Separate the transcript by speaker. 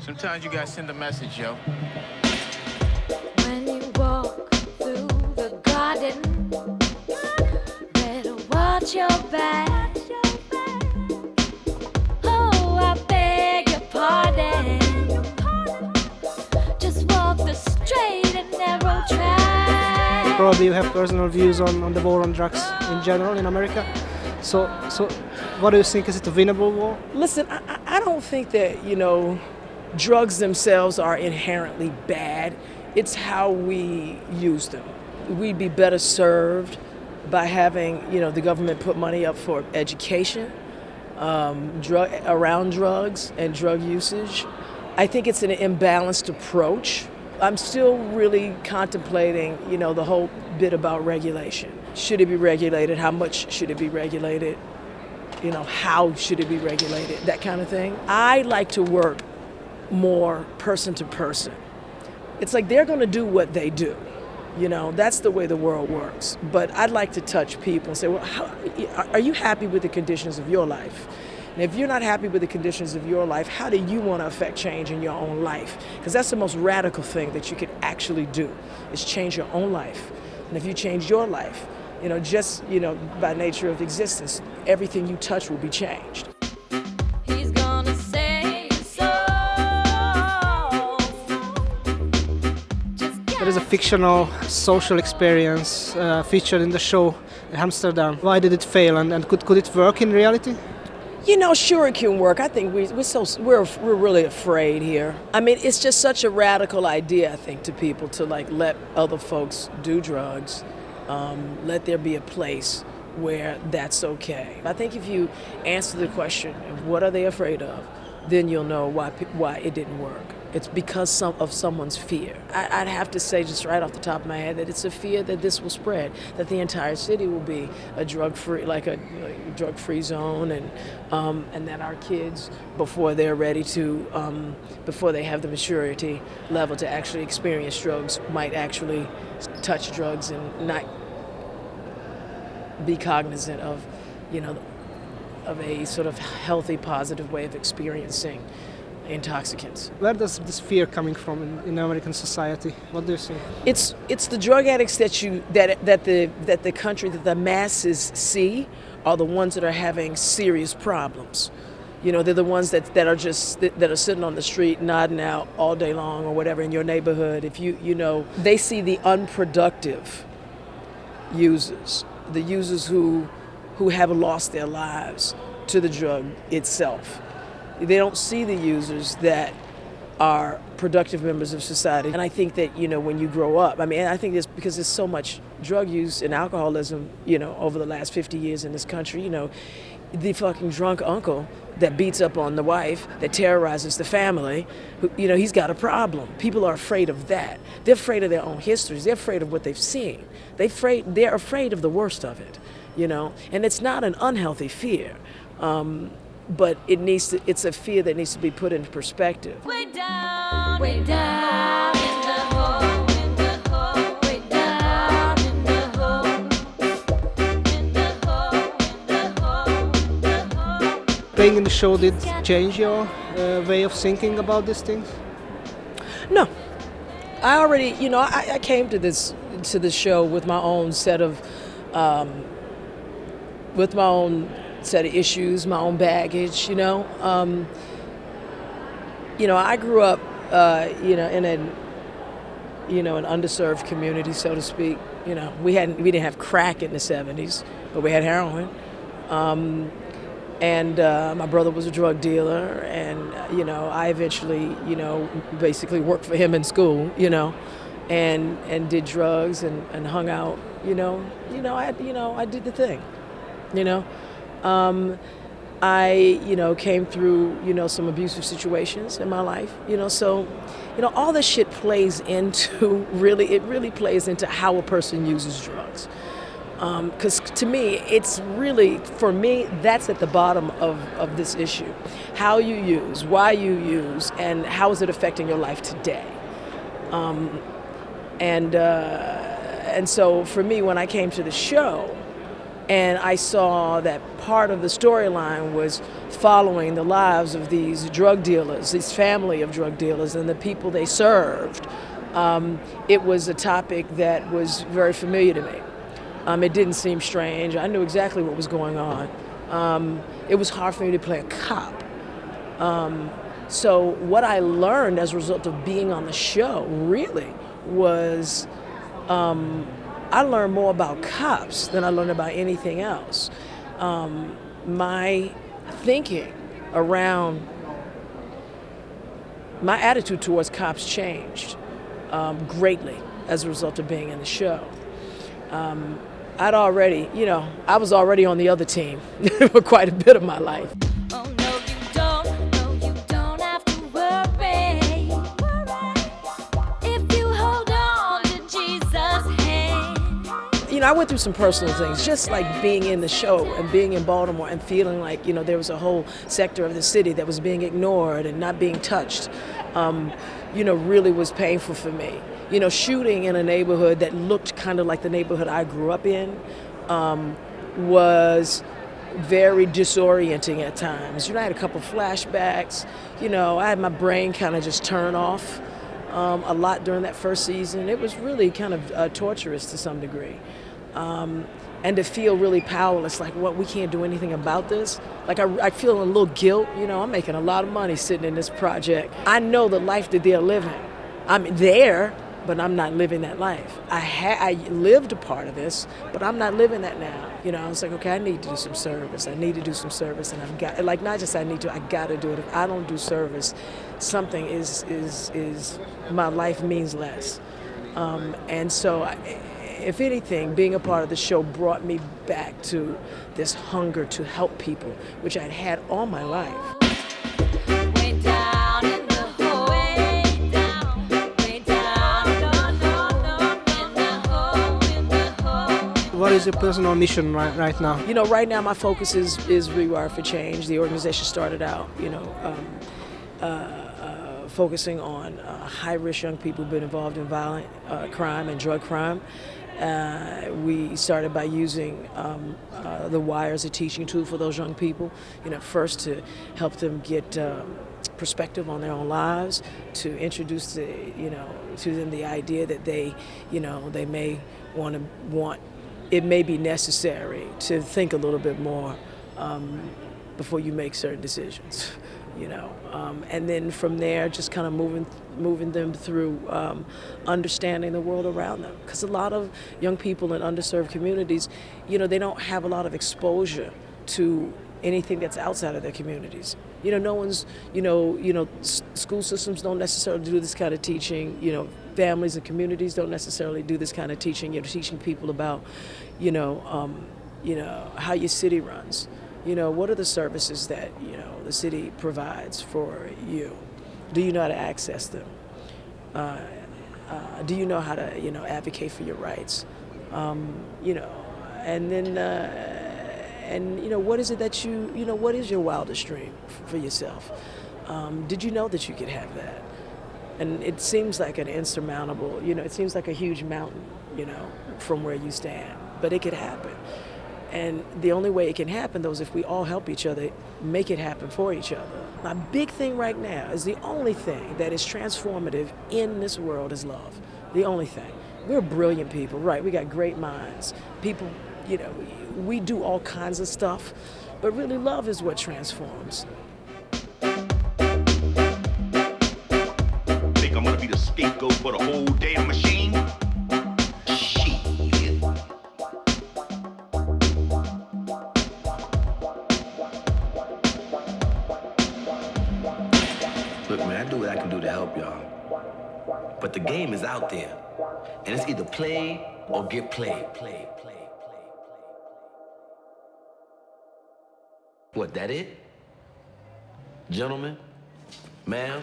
Speaker 1: Sometimes you gotta send a message, yo.
Speaker 2: When you walk through the garden, better watch your back. Oh, I beg your pardon. Just walk the straight and narrow track.
Speaker 3: Probably you have personal views on, on the war on drugs in general in America. So, so what do you think? Is it a winnable war?
Speaker 4: Listen, I, I I don't think that, you know, drugs themselves are inherently bad. It's how we use them. We'd be better served by having, you know, the government put money up for education um, drug, around drugs and drug usage. I think it's an imbalanced approach. I'm still really contemplating, you know, the whole bit about regulation. Should it be regulated? How much should it be regulated? You know, how should it be regulated? That kind of thing. I like to work more person to person. It's like they're going to do what they do. You know, that's the way the world works. But I'd like to touch people and say, well, how, are you happy with the conditions of your life? And if you're not happy with the conditions of your life, how do you want to affect change in your own life? Because that's the most radical thing that you could actually do, is change your own life. And if you change your life, you know, just, you know, by nature of existence, everything you touch will be changed.
Speaker 3: Is a fictional social experience uh, featured in the show Hamsterdam. Why did it fail and, and could, could it work in reality?
Speaker 4: You know, sure it can work. I think we, we're so we're we're really afraid here. I mean, it's just such a radical idea. I think to people to like let other folks do drugs, um, let there be a place where that's okay. I think if you answer the question of what are they afraid of, then you'll know why why it didn't work. It's because some, of someone's fear. I, I'd have to say, just right off the top of my head, that it's a fear that this will spread, that the entire city will be a drug-free, like a, like, drug-free zone, and um, and that our kids, before they're ready to, um, before they have the maturity level to actually experience drugs, might actually touch drugs and not be cognizant of, you know, of a sort of healthy, positive way of experiencing intoxicants.
Speaker 3: Where does this fear coming from in, in American society? What do you see?
Speaker 4: It's it's the drug addicts that you that that the that the country that the masses see are the ones that are having serious problems. You know, they're the ones that, that are just that are sitting on the street nodding out all day long or whatever in your neighborhood. If you you know, they see the unproductive users, the users who who have lost their lives to the drug itself. They don't see the users that are productive members of society. And I think that, you know, when you grow up, I mean, I think it's because there's so much drug use and alcoholism, you know, over the last 50 years in this country, you know, the fucking drunk uncle that beats up on the wife, that terrorizes the family, who, you know, he's got a problem. People are afraid of that. They're afraid of their own histories. They're afraid of what they've seen. They afraid, they're afraid of the worst of it, you know, and it's not an unhealthy fear. Um, but it needs to, it's a fear that needs to be put into perspective.
Speaker 2: way down, way down in the hole, in the hole, way down in the hole, in the hole, in the hole, in the hole.
Speaker 3: Playing in the show did change your uh, way of thinking about these things?
Speaker 4: No, I already, you know, I, I came to this to the show with my own set of, um, with my own set of issues, my own baggage. You know, um, you know, I grew up, uh, you know, in a, you know, an underserved community, so to speak. You know, we hadn't, we didn't have crack in the '70s, but we had heroin. Um, and uh, my brother was a drug dealer and uh, you know i eventually you know basically worked for him in school you know and and did drugs and, and hung out you know you know i you know i did the thing you know um, i you know came through you know some abusive situations in my life you know so you know all this shit plays into really it really plays into how a person uses drugs because to me, it's really, for me, that's at the bottom of, of this issue. How you use, why you use, and how is it affecting your life today? Um, and, uh, and so for me, when I came to the show, And I saw that part of the storyline was following the lives of these drug dealers, this family of drug dealers, and the people they served. Um, it was a topic that was very familiar to me. Um, it didn't seem strange. I knew exactly what was going on. Um, it was hard for me to play a cop. Um, so what I learned as a result of being on the show really was um, I learned more about cops than I learned about anything else. Um, my thinking around my attitude towards cops changed um, greatly as a result of being in the show. Um, I'd already, you know, I was already on the other team for quite a bit of my life.
Speaker 2: You
Speaker 4: know, I went through some personal things, just like being in the show and being in Baltimore and feeling like, you know, there was a whole sector of the city that was being ignored and not being touched, um, you know, really was painful for me. You know, shooting in a neighborhood that looked kind of like the neighborhood I grew up in um, was very disorienting at times. You know, I had a couple flashbacks. You know, I had my brain kind of just turn off um, a lot during that first season. It was really kind of uh, torturous to some degree. Um, and to feel really powerless, like, what, we can't do anything about this? Like, I, I feel a little guilt. You know, I'm making a lot of money sitting in this project. I know the life that they're living. I'm there, but I'm not living that life. I ha- I lived a part of this, but I'm not living that now. You know, I was like, okay, I need to do some service. I need to do some service, and I've got like not just I need to, I got to do it. If I don't do service, something is is is my life means less. Um, and so, I, if anything, being a part of the show brought me back to this hunger to help people, which I'd had all my life.
Speaker 3: What is your personal mission right, right now?
Speaker 4: You know, right now my focus is is Rewire for Change. The organization started out, you know, um, uh, uh, focusing on uh, high-risk young people who've been involved in violent uh, crime and drug crime. Uh, we started by using um, uh, the wire as a teaching tool for those young people. You know, first to help them get um, perspective on their own lives, to introduce the, you know, to them the idea that they, you know, they may want to want it may be necessary to think a little bit more um, before you make certain decisions, you know. Um, and then from there, just kind of moving moving them through um, understanding the world around them. Because a lot of young people in underserved communities, you know, they don't have a lot of exposure to anything that's outside of their communities. You know, no one's, you know, you know, school systems don't necessarily do this kind of teaching. You know, families and communities don't necessarily do this kind of teaching. You know, teaching people about, you know, um, you know, how your city runs. You know, what are the services that you know the city provides for you? Do you know how to access them? Uh, uh, do you know how to, you know, advocate for your rights? Um, you know, and then. Uh, and you know what is it that you you know what is your wildest dream for yourself um, did you know that you could have that and it seems like an insurmountable you know it seems like a huge mountain you know from where you stand but it could happen and the only way it can happen though is if we all help each other make it happen for each other. My big thing right now is the only thing that is transformative in this world is love. The only thing. We're brilliant people right? We got great minds. People you know we do all kinds of stuff but really love is what transforms.
Speaker 5: Think I'm gonna be the scapegoat for the whole
Speaker 6: there. And it's either play or get played. Play, play, play, play. What, that it? Gentlemen, ma'am,